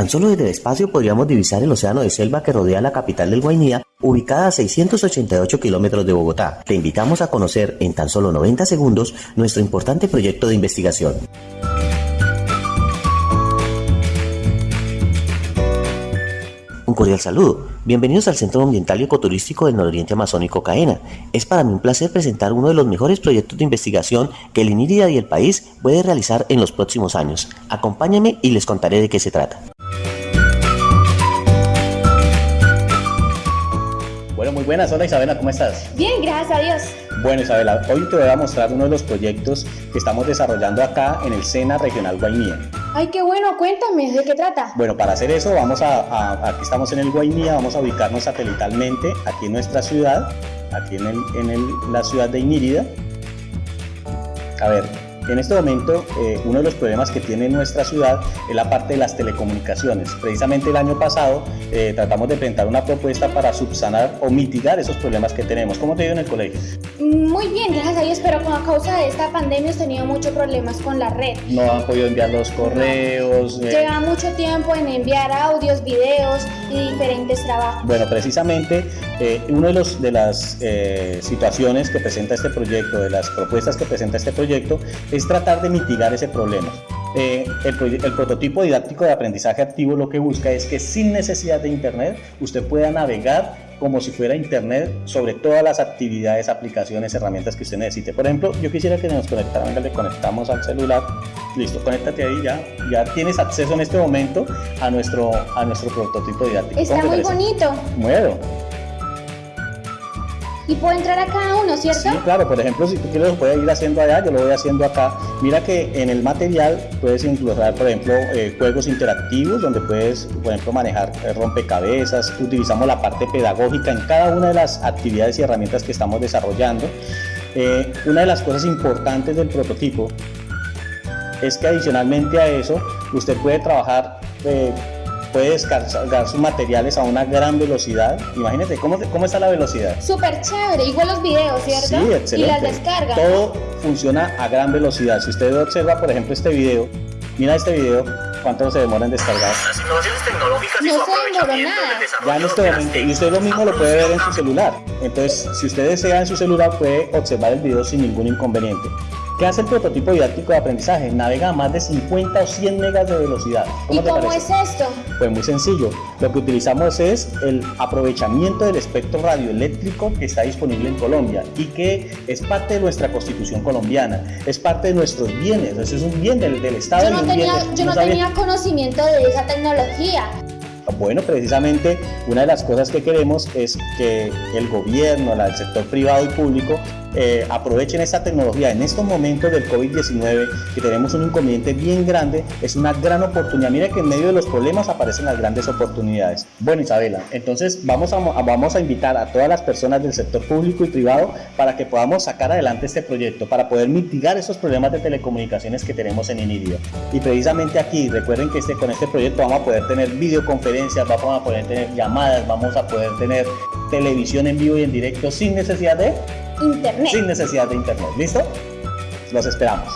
Tan solo desde el espacio podríamos divisar el océano de selva que rodea la capital del Guainía, ubicada a 688 kilómetros de Bogotá. Te invitamos a conocer en tan solo 90 segundos nuestro importante proyecto de investigación. Un cordial saludo. Bienvenidos al Centro Ambiental y Ecoturístico del Nororiente Amazónico CAENA. Es para mí un placer presentar uno de los mejores proyectos de investigación que el INIRIDA y el país puede realizar en los próximos años. Acompáñame y les contaré de qué se trata. Bueno, muy buenas. Hola Isabela, ¿cómo estás? Bien, gracias a Dios. Bueno Isabela, hoy te voy a mostrar uno de los proyectos que estamos desarrollando acá en el SENA Regional Guainía. Ay, qué bueno, cuéntame, ¿de qué trata? Bueno, para hacer eso vamos a, aquí estamos en el Guainía, vamos a ubicarnos satelitalmente aquí en nuestra ciudad, aquí en, el, en la ciudad de Inírida. A ver, en este momento, eh, uno de los problemas que tiene nuestra ciudad es la parte de las telecomunicaciones. Precisamente el año pasado eh, tratamos de presentar una propuesta para subsanar o mitigar esos problemas que tenemos. ¿Cómo te ha en el colegio? Muy bien, gracias a Dios, pero con causa de esta pandemia hemos tenido muchos problemas con la red. No han podido enviar los correos. Eh. Lleva mucho tiempo en enviar audios, videos y diferentes trabajos. Bueno, precisamente una de, los, de las situaciones que presenta este proyecto, de las propuestas que presenta este proyecto, es tratar de mitigar ese problema. Eh, el, prototipo didáctico de aprendizaje activo lo que busca es que sin necesidad de internet usted pueda navegar como si fuera internet sobre todas las actividades, aplicaciones, herramientas que usted necesite. Por ejemplo, yo quisiera que nos conectaran, venga, le conectamos al celular, listo, conéctate ahí ya, ya tienes acceso en este momento a nuestro, a nuestro prototipo didáctico. Está muy bonito. Bueno, y puedo entrar a cada uno, ¿cierto? Sí, claro, por ejemplo, si tú quieres lo puedes ir haciendo allá, yo lo voy haciendo acá. Mira que en el material puedes incluir, por ejemplo, eh, juegos interactivos donde puedes, por ejemplo, manejar eh, rompecabezas. Utilizamos la parte pedagógica en cada una de las actividades y herramientas que estamos desarrollando. Eh, una de las cosas importantes del prototipo es que adicionalmente a eso, usted puede trabajar puede descargar sus materiales a una gran velocidad. Imagínate, ¿cómo, cómo está la velocidad? Súper chévere, igual los videos, ¿cierto? Sí, excelente. Y las descargas. Todo funciona a gran velocidad. Si usted observa, por ejemplo, este video, mira este video, ¿cuánto se demora en descargar? Las innovaciones tecnológicas no nada. Ya en este momento, y usted lo mismo lo puede ver en su celular. Entonces, si usted desea en su celular, puede observar el video sin ningún inconveniente. ¿Qué hace el prototipo didáctico de aprendizaje? Navega a más de 50 o 100 megas de velocidad. ¿Cómo ¿Y cómo es esto? Pues muy sencillo. Lo que utilizamos es el aprovechamiento del espectro radioeléctrico que está disponible en Colombia y que es parte de nuestra constitución colombiana, es parte de nuestros bienes, eso es un bien del, Estado. Yo no, tenía, yo no tenía conocimiento de esa tecnología. Bueno, precisamente una de las cosas que queremos es que el gobierno, el sector privado y público eh, aprovechen esta tecnología en estos momentos del COVID-19 que tenemos un inconveniente bien grande, es una gran oportunidad. Mira que en medio de los problemas aparecen las grandes oportunidades. Bueno Isabela, entonces vamos a, vamos a invitar a todas las personas del sector público y privado para que podamos sacar adelante este proyecto, para poder mitigar esos problemas de telecomunicaciones que tenemos en Inidio. Y precisamente aquí, recuerden que este, con este proyecto vamos a poder tener videoconferencias, vamos a poder tener llamadas, vamos a poder tener televisión en vivo y en directo sin necesidad de internet. Sin necesidad de internet. ¿Listo? Los esperamos.